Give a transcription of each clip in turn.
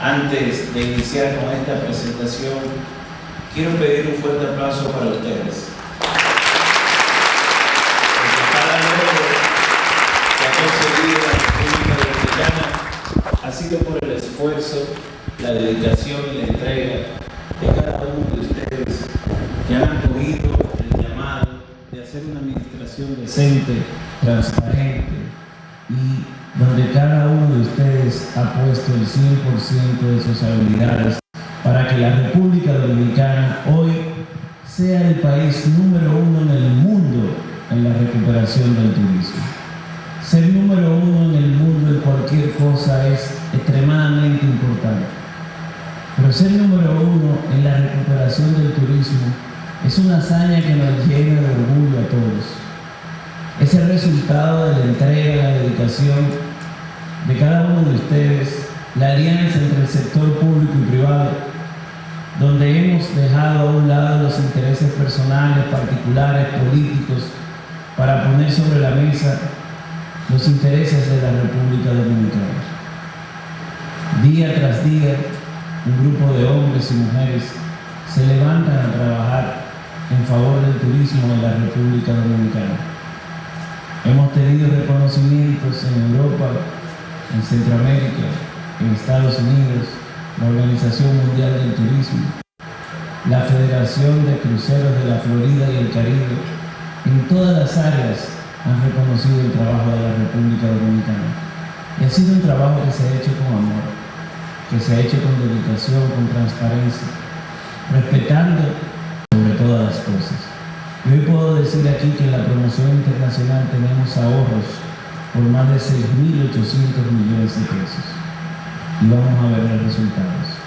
Antes de iniciar con esta presentación, quiero pedir un fuerte aplauso para ustedes. Que ha ha sido por el esfuerzo, la dedicación y la entrega de cada uno de ustedes que han acogido el llamado de hacer una administración decente, transparente y donde cada uno de ustedes ha puesto el 100% de sus habilidades para que la República Dominicana hoy sea el país número uno en el mundo en la recuperación del turismo. Ser número uno en el mundo en cualquier cosa es extremadamente importante. Pero ser número uno en la recuperación del turismo es una hazaña que nos llena de orgullo a todos. Es el resultado de la entrega, la dedicación de cada uno de ustedes, la alianza entre el sector público y privado, donde hemos dejado a un lado los intereses personales, particulares, políticos, para poner sobre la mesa los intereses de la República Dominicana. Día tras día, un grupo de hombres y mujeres se levantan a trabajar en favor del turismo en la República Dominicana. Hemos tenido reconocimientos en Europa, en Centroamérica, en Estados Unidos, la Organización Mundial del Turismo, la Federación de Cruceros de la Florida y el Caribe, en todas las áreas han reconocido el trabajo de la República Dominicana. Y ha sido un trabajo que se ha hecho con amor, que se ha hecho con dedicación, con transparencia, respetando sobre todas las cosas. Y hoy puedo decir aquí que en la promoción internacional tenemos ahorros por más de 6.800 millones de pesos. Y vamos a ver los resultados.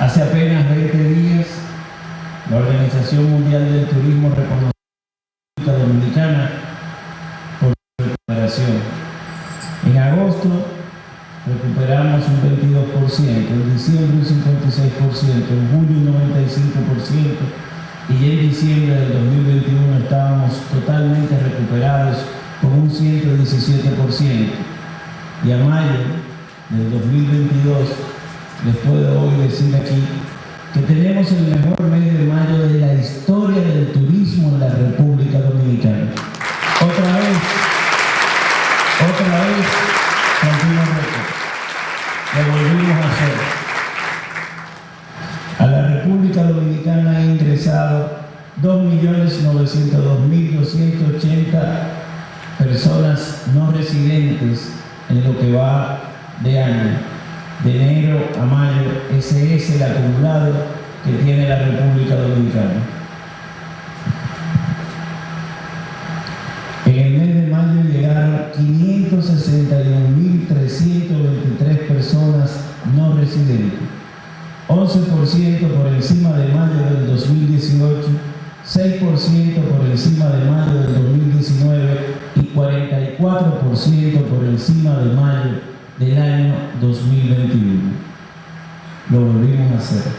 Hace apenas 20 días, la Organización Mundial del Turismo reconoció a la Dominicana por su recuperación. En agosto recuperamos un 22%, en diciembre un 56%, en julio un 95% y en diciembre del 2021 estábamos totalmente recuperados con un 117%. Y a mayo del 2022 les puedo hoy decir aquí que tenemos el mejor mes de mayo de la historia del turismo en la República Dominicana. Otra vez, otra vez, continuamos lo volvimos a hacer. A la República Dominicana ha ingresado 2.902.280 personas no residentes en lo que va de año. De enero a mayo, ese es el acumulado que tiene la República Dominicana. Por encima de mayo del año 2021. Lo volvimos a hacer.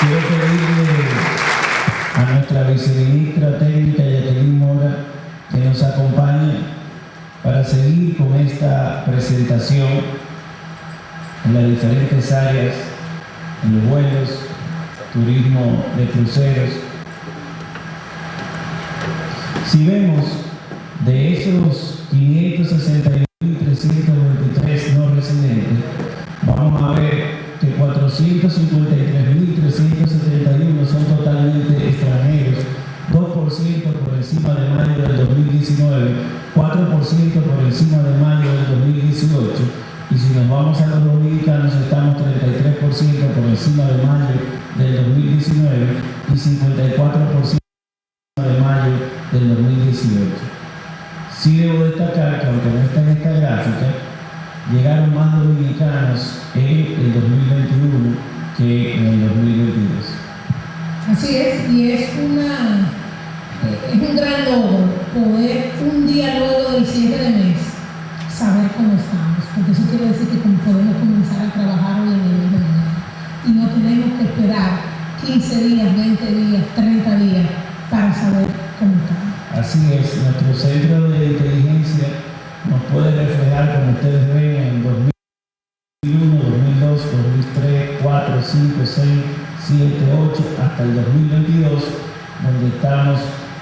Quiero pedirle a nuestra viceministra técnica Jacqueline Mora que nos acompañe para seguir con esta presentación en las diferentes áreas, en los vuelos, turismo de cruceros. Si vemos de esos 561.323 no residentes, vamos a ver que 453.371 son totalmente extranjeros, 2% por encima de mayo del 2019, 4% por encima de mayo del 2018, y si nos vamos a los dominicanos estamos 33% por encima de mayo del 2019 y 54% que esperar 15 días, 20 días, 30 días para saber cómo estamos. Así es, nuestro centro de inteligencia nos puede reflejar, como ustedes ven, en 2001, 2002, 2003, 4, 5, 6, 7, 8, hasta el 2022, donde estamos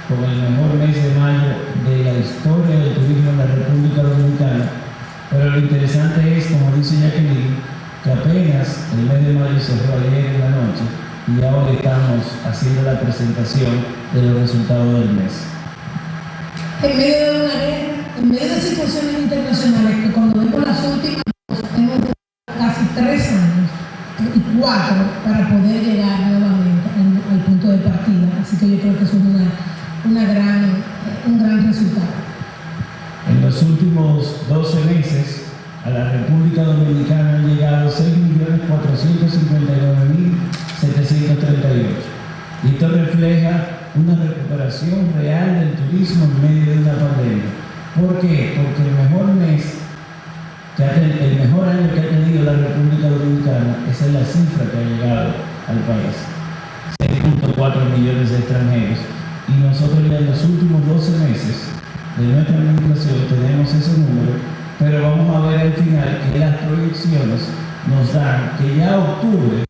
con el mejor mes de mayo de la historia del turismo en la República Dominicana. Pero lo interesante es, como dice Jacqueline, que apenas el mes de mayo cerró ayer en la noche y ahora estamos haciendo la presentación de los resultados del mes. En medio de una guerra, en medio de situaciones internacionales que cuando vemos las últimas, tenemos casi tres años y cuatro para poder llegar nuevamente al punto de partida. Así que yo creo que eso es una, una gran, un gran resultado. En los últimos 12 meses, a la República Dominicana han llegado 6.459.738. Y esto refleja una recuperación real del turismo en medio de una pandemia. ¿Por qué? Porque el mejor mes, que el mejor año que ha tenido la República Dominicana, esa es la cifra que ha llegado al país. 6.4 millones de extranjeros. Y nosotros ya en los últimos 12 meses de nuestra administración tenemos ese número pero vamos a ver al final que las proyecciones nos dan que ya octubre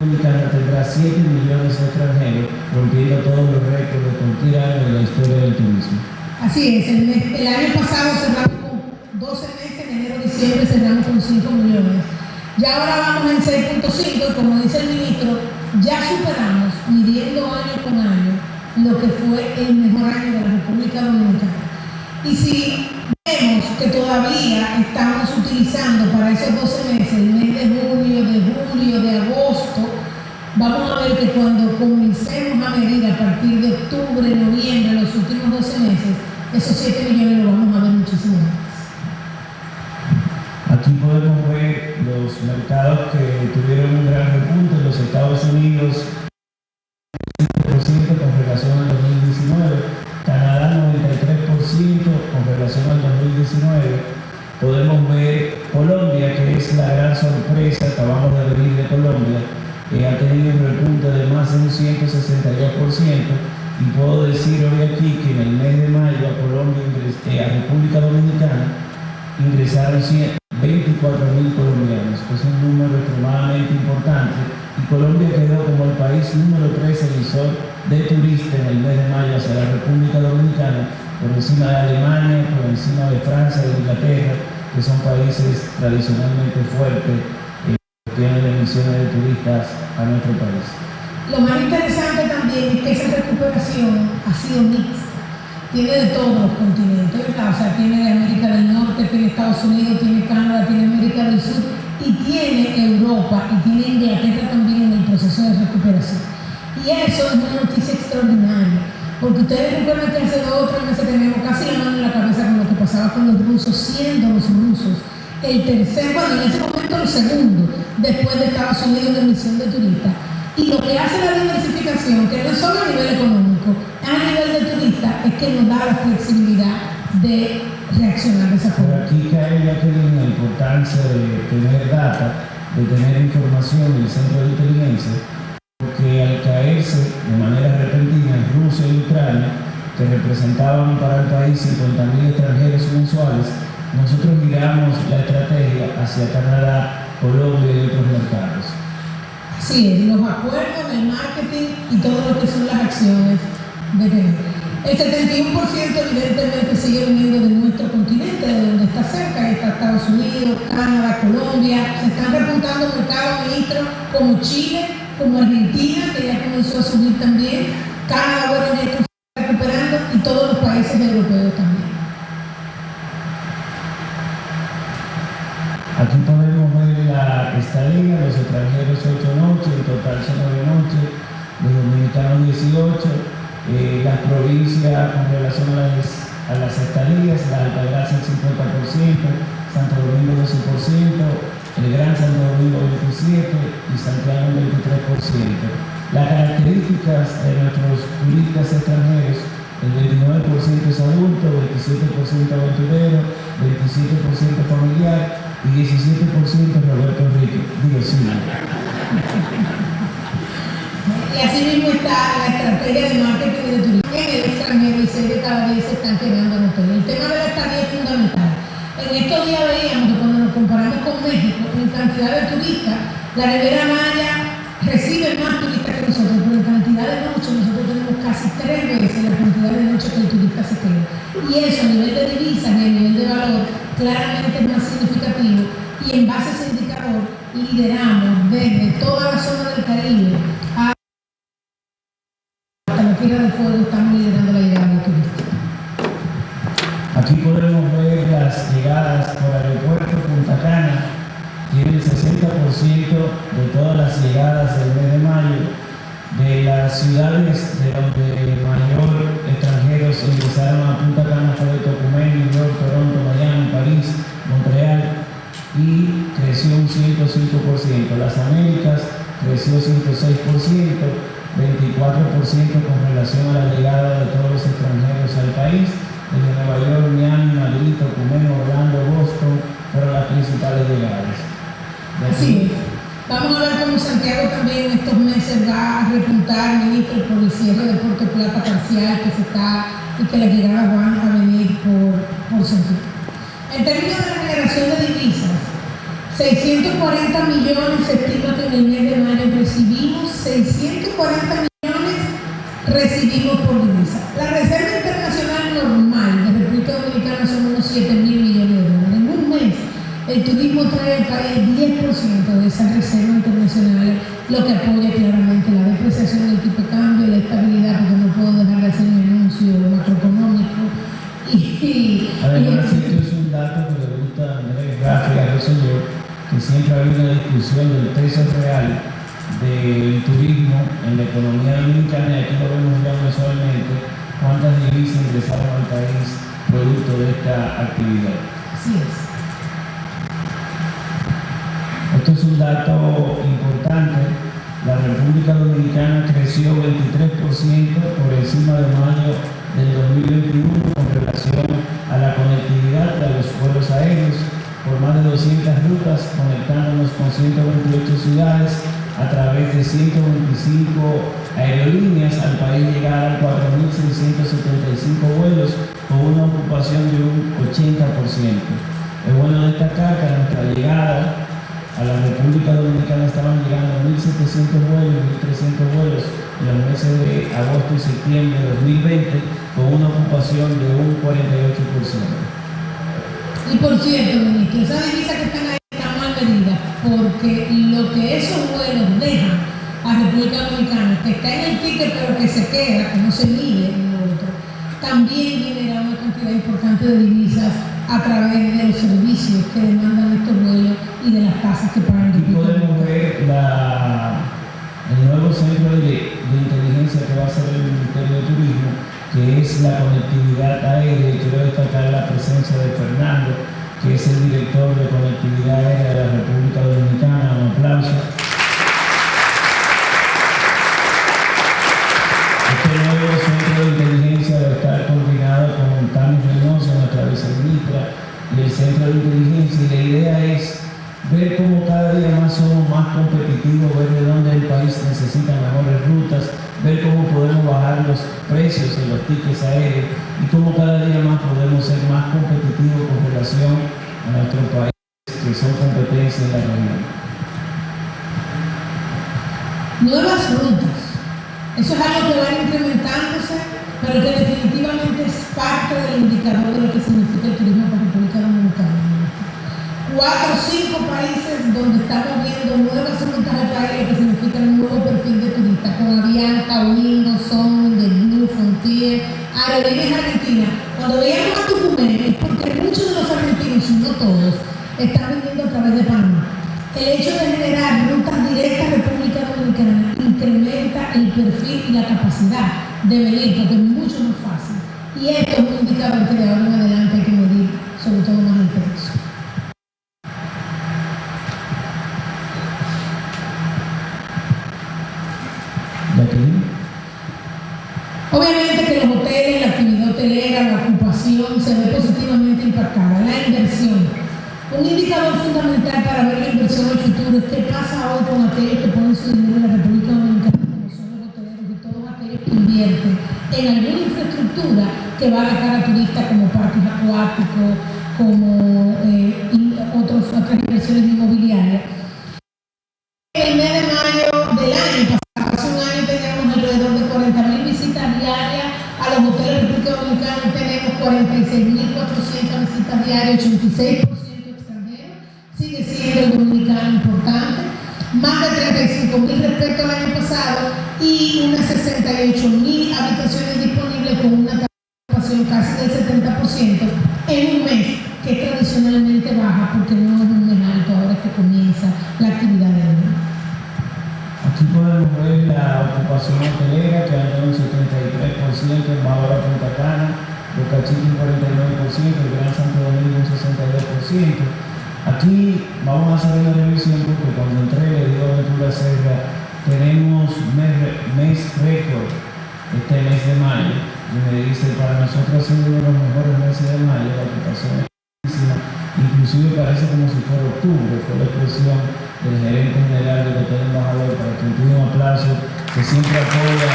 Dominicana tendrá 7 millones de extranjeros, rompiendo todos los récords de cualquier año de la historia del turismo. Así es, el, año pasado cerramos con 12 meses, en enero diciembre cerramos con 5 millones. Ya ahora vamos en 6.5, como dice el ministro, ya superamos, midiendo año con año, lo que fue el mejor año de la República Dominicana. Y si vemos que todavía estamos utilizando para esos 12 meses, el mes de junio, de julio, de agosto, vamos a ver que cuando comencemos a medir a partir de octubre, noviembre, los últimos 12 meses, esos 7 millones lo vamos a ver muchísimo más. Aquí podemos ver los mercados que tuvieron un gran repunte, los Estados Unidos, 5% con relación al 2019, Canadá 93% con relación al 2019. Podemos ver Colombia, que es la gran sorpresa, acabamos de venir de Colombia, que ha tenido un repunte de más de un 162%, y puedo decir hoy aquí que en el mes de mayo a Colombia, eh, a República Dominicana, ingresaron 24 mil colombianos, que es un número extremadamente importante, y Colombia quedó como el país número 3 emisor de turistas en el mes de mayo hacia la República Dominicana, por encima de Alemania, por encima de Francia, de Inglaterra, que son países tradicionalmente fuertes eh, que tienen emisiones de turistas a nuestro país. Lo más interesante también es que esa recuperación ha sido mixta. Tiene de todos los continentes, O sea, tiene de América del Norte, tiene Estados Unidos, tiene Canadá, tiene América del Sur y tiene Europa y tiene Inglaterra también en el proceso de recuperación. Y eso es una noticia extraordinaria, porque ustedes recuerdan que hace dos o tres meses tenemos casi la mano en la cabeza con lo que pasaba con los rusos, siendo los rusos el tercer, bueno, en ese momento el segundo, después de Estados Unidos en emisión de turistas. Y lo que hace la diversificación, que no es solo a nivel económico, a nivel de turistas, es que nos da la flexibilidad de reaccionar de esa forma. aquí cae ya que la importancia de tener data, de tener información en el centro de inteligencia, porque al caerse de manera repentina Rusia y Ucrania, que representaban para el país 50.000 extranjeros mensuales, nosotros miramos la estrategia hacia Canadá, Colombia y otros mercados. Sí, los acuerdos, el marketing y todo lo que son las acciones de tener. El 71% evidentemente sigue viniendo de nuestro continente, de donde está cerca, está Estados Unidos, Canadá, Colombia. Se están repuntando mercados, ministros, como Chile, como Argentina, que ya comenzó a subir también, Canadá, bueno, ya está recuperando, y todos los países europeos también. Aquí podemos ver la estadía, los extranjeros 8 noches, en total son 9 noches, los dominicanos 18, eh, las provincias con relación a las, a las estadías, la Altagracia el 50%, Santo Domingo 12%, el Gran Santo Domingo 27% y Santiago el 23%. Las características de nuestros turistas extranjeros, el 29% es adulto, 27% aventurero, 27% familiar y 17% Roberto Enrique. Digo, sí. Y así mismo está la estrategia de marketing de turismo en el extranjero y 6 de cada 10 se están quedando en hotel. El tema de la estadía es fundamental. En estos días veíamos que cuando nos comparamos con México, en cantidad de turistas, la Ribera Maya recibe más turistas que nosotros, pero en cantidad de noches nosotros tenemos casi tres veces la cantidad de noches que el turista se queda. Y eso a nivel de divisas y a nivel de valor claramente es más significativo y en base a ese indicador lideramos desde toda la zona del Caribe hasta la Tierra del Fuego, estamos liderando la llegada de turistas. Aquí podemos ver las llegadas por aeropuerto Punta Cana, tiene el 60% de todas las llegadas del mes de mayo. De las ciudades de donde mayor extranjeros ingresaron a Punta Cana fue Tocumen, New York, Toronto, Miami, París, Montreal y creció un 105%. Las Américas creció 106%, 24% con relación a la llegada de todos los extranjeros al país. Desde Nueva York, Miami, Madrid, Tocumen, Orlando, Boston fueron las principales llegadas. Así. Vamos a ver cómo Santiago también en estos meses va a repuntar, ministro, por el cierre de Puerto Plata parcial que se está y que las llegadas van a venir por, por Santiago. En términos de la generación de divisas, 640 millones se estima que en el mes de mayo recibimos, 640 millones recibimos por divisa. La el turismo trae al país 10% de esa reserva internacional, lo que apoya claramente la depreciación del tipo de cambio, la estabilidad, porque no puedo dejar de hacer mi anuncio macroeconómico. Y, y, Además, y- esto es un dato que le gusta a Andrés Rafi, a Rosselló, que siempre ha habido una discusión del peso real del turismo en la economía dominicana, y aquí lo vemos ya mensualmente, cuántas divisas ingresaron al país producto de esta actividad. así es. Esto es un dato importante. La República Dominicana creció 23% por encima de mayo del 2021 con relación a la conectividad de los vuelos aéreos por más de 200 rutas conectándonos con 128 ciudades a través de 125 aerolíneas al país llegaron 4.675 vuelos con una ocupación de un 80%. Es bueno destacar que a nuestra llegada a la República Dominicana estaban llegando 1.700 vuelos, 1.300 vuelos en los meses de agosto y septiembre de 2020 con una ocupación de un 48%. Y por cierto, ministro, esas divisas que están ahí están mal medidas, porque lo que esos vuelos dejan a República Dominicana, que está en el ticket pero que se queda, que no se mide en lo otro, también genera una cantidad importante de divisas a través de los servicios que demandan estos vuelos y de las tasas que pagan Aquí República podemos ver la- el nuevo centro de, de inteligencia que va a ser el Ministerio de Turismo, que es la conectividad aérea. Y quiero destacar la presencia de Fernando, que es el director de conectividad aérea Cuatro o cinco países donde estamos viendo nuevas rutas al país, que significa un nuevo perfil de turista, con Avianca, Wingo, Son, The Blue Frontier, Aerolíneas Argentina. Cuando veíamos a Tucumán es porque muchos de los argentinos, y no todos, están viniendo a través de Panamá. El hecho de generar rutas directas a República Dominicana incrementa el perfil y la capacidad de venir, porque es mucho más fácil. Y esto es un indicador que de ahora en adelante hay que medir, sobre todo más intenso. Jacqueline. Obviamente que los hoteles, la actividad hotelera, la ocupación se ve positivamente impactada, la inversión. Un indicador fundamental para ver la inversión en el futuro es qué pasa hoy con aquellos que ponen su dinero en la República Dominicana, como son los hoteleros y todos aquellos que invierten en alguna infraestructura que va a dejar a turistas como parques acuáticos, como y unas 68.000 habitaciones disponibles con una ocupación casi del 70% en un mes que tradicionalmente baja porque no es un mes alto ahora que comienza la actividad de hoy. Aquí podemos ver la ocupación hotelera que anda un 73% en Bahora Punta Cana, Boca Chica un 49%, el Gran Santo Domingo un 62%. Aquí vamos a hacer una revisión porque cuando entré le digo a Ventura Serra, tenemos mes, récord este mes de mayo y me dice para nosotros ha uno de los mejores meses de mayo, la ocupación inclusive parece como si fuera octubre, fue la expresión del gerente general del Hotel Embajador para que un aplauso que siempre apoya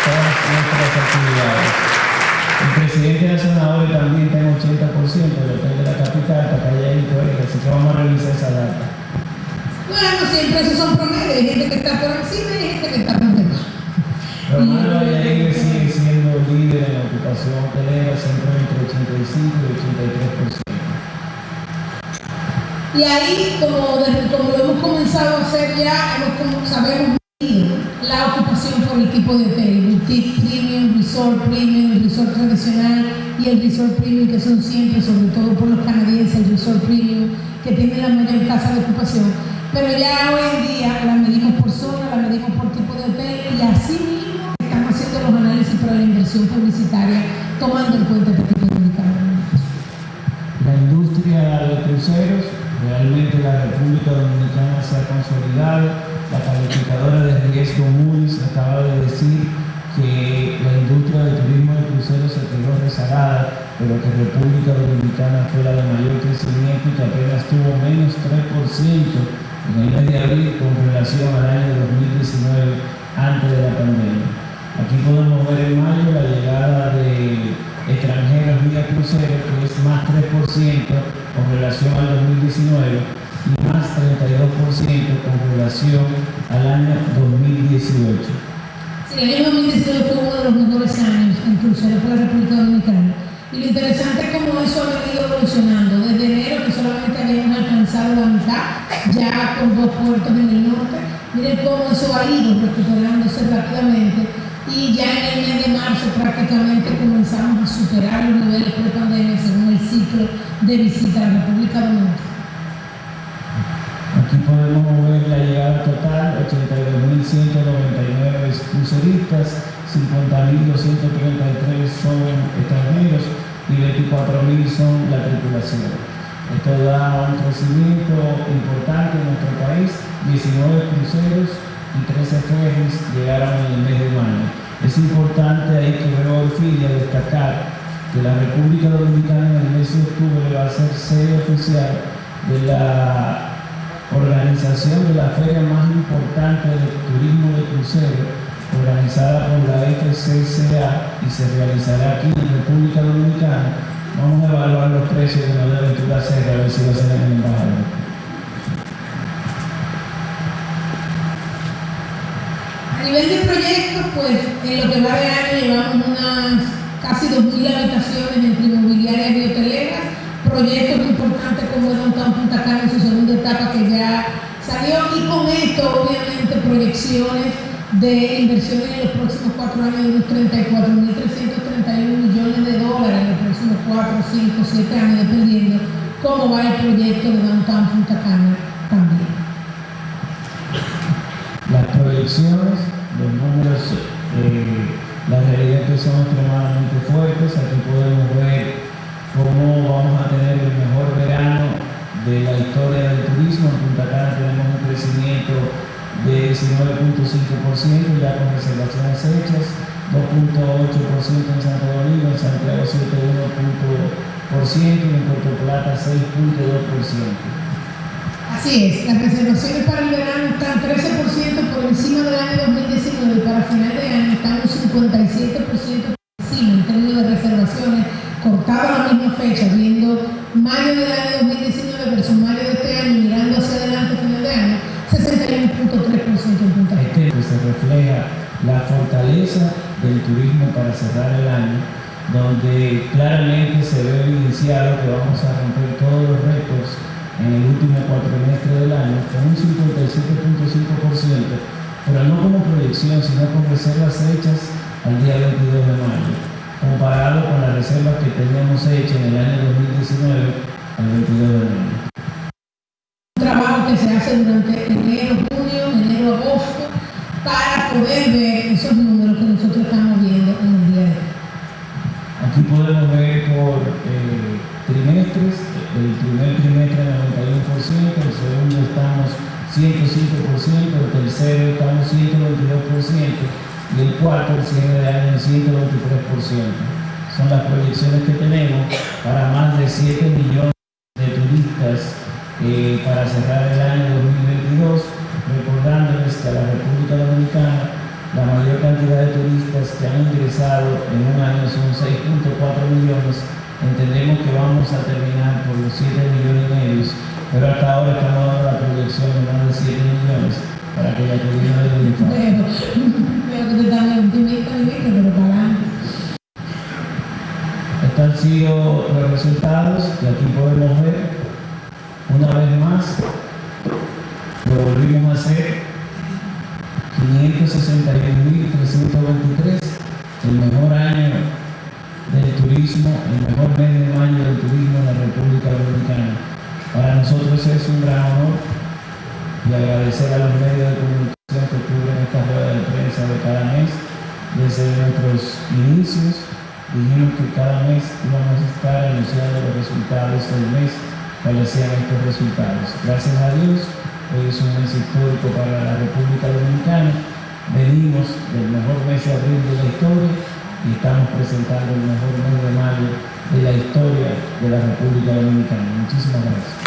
todas nuestras actividades. El presidente de senadores también está en 80% del hotel de la capital, está calladito, así que vamos a revisar esa data. Bueno, siempre esos son promedios, hay gente que está por encima y hay gente que está por debajo. Romano Valladolid sigue siendo líder en la ocupación siempre entre 85 y 83%. Y ahí, como, como lo hemos comenzado a hacer ya, hemos, sabemos la ocupación por el tipo de hotel, boutique premium, resort premium, resort tradicional y el resort premium que son siempre, sobre todo por los canadienses, el resort premium que tiene la mayor tasa de ocupación. Pero ya hoy en día la medimos por zona, la medimos por tipo de hotel y así mismo estamos haciendo los análisis para la inversión publicitaria tomando en cuenta este tipo de La industria de cruceros Realmente la República Dominicana se ha consolidado. La calificadora de riesgo Moody's acaba de decir que la industria del turismo de cruceros se quedó rezagada, pero que República Dominicana fue la de mayor crecimiento y que apenas tuvo menos 3% en el mes de abril con relación al año 2019 antes de la pandemia. Aquí podemos ver en mayo la llegada de extranjeros vía crucero, que es más 3% con relación al 2019 y más 32% con relación al año 2018. Sí, el año 2019 fue uno de los mejores años en cruceros por la República Dominicana. Y lo interesante es cómo eso ha venido evolucionando. Solamente habíamos alcanzado la mitad, ya con dos puertos en el norte, miren cómo eso ha ido recuperándose rápidamente y ya en el mes de marzo prácticamente comenzamos a superar los niveles pre-pandemia según el ciclo de visita a la República Dominicana. Aquí podemos ver la llegada total, 82.199 cruceristas, 50.233 son extranjeros y 24.000 son la tripulación. Esto da un crecimiento importante en nuestro país, 19 cruceros y 13 ferries llegaron en el mes de mayo. Es importante ahí que veo Orfilia destacar que la República Dominicana en el mes de octubre va a ser sede oficial de la organización de la feria más importante de turismo de crucero, organizada por la FCCA y se realizará aquí en República Dominicana. Vamos a evaluar los precios de la aventura Serra, a ver si va a ser en el embajador. A nivel de proyectos, pues en lo que va de año llevamos unas casi 2.000 habitaciones entre inmobiliarias y hoteleras, proyectos importantes como el Downtown Punta Cana en su segunda etapa que ya salió y con esto obviamente proyecciones de inversiones en los próximos cuatro años de unos 34.331 millones de dólares en los próximos cuatro, cinco, siete años, dependiendo cómo va el proyecto de Downtown Punta Cana también. Las proyecciones, los números, eh, la realidad que son extremadamente fuertes. Ya con reservaciones hechas, 2.8% en Santo Domingo, en Santiago 7.1% y en Puerto Plata 6.2%. Así es, las reservaciones para el verano están 13% por encima del año 2019 y para final de año están un 57% por encima en términos de reservaciones, cortado la misma fecha, viendo mayo del año 2019 versus se refleja la fortaleza del turismo para cerrar el año, donde claramente se ve evidenciado que vamos a romper todos los récords en el último cuatrimestre del año con un 57.5%, pero no como proyección, sino con reservas hechas al día 22 de mayo, comparado con las reservas que teníamos hechas en el año 2019 al 22 de mayo. Para cerrar el año 2022, recordándoles que a la República Dominicana la mayor cantidad de turistas que han ingresado en un año son 6.4 millones. Entendemos que vamos a terminar por los 7 millones y medio, pero hasta ahora estamos dando la proyección de más de 7 millones para que la turismo de Dominicana. Veo que optimista, Miguel, pero para adelante. Estos han sido los resultados que aquí podemos ver. Una vez más, lo volvimos a hacer. 561.323, el mejor año del turismo, el mejor mes de mayo del turismo en la República Dominicana. Para nosotros es un gran honor y agradecer a los medios de comunicación que cubren esta rueda de prensa de cada mes. Desde nuestros inicios dijimos que cada mes íbamos a estar anunciando los resultados del mes, cuáles sean estos resultados. Gracias a Dios, hoy es un mes histórico para la República Dominicana. Venimos del mejor mes de abril de la historia y estamos presentando el mejor mes de mayo de la historia de la República Dominicana. Muchísimas gracias.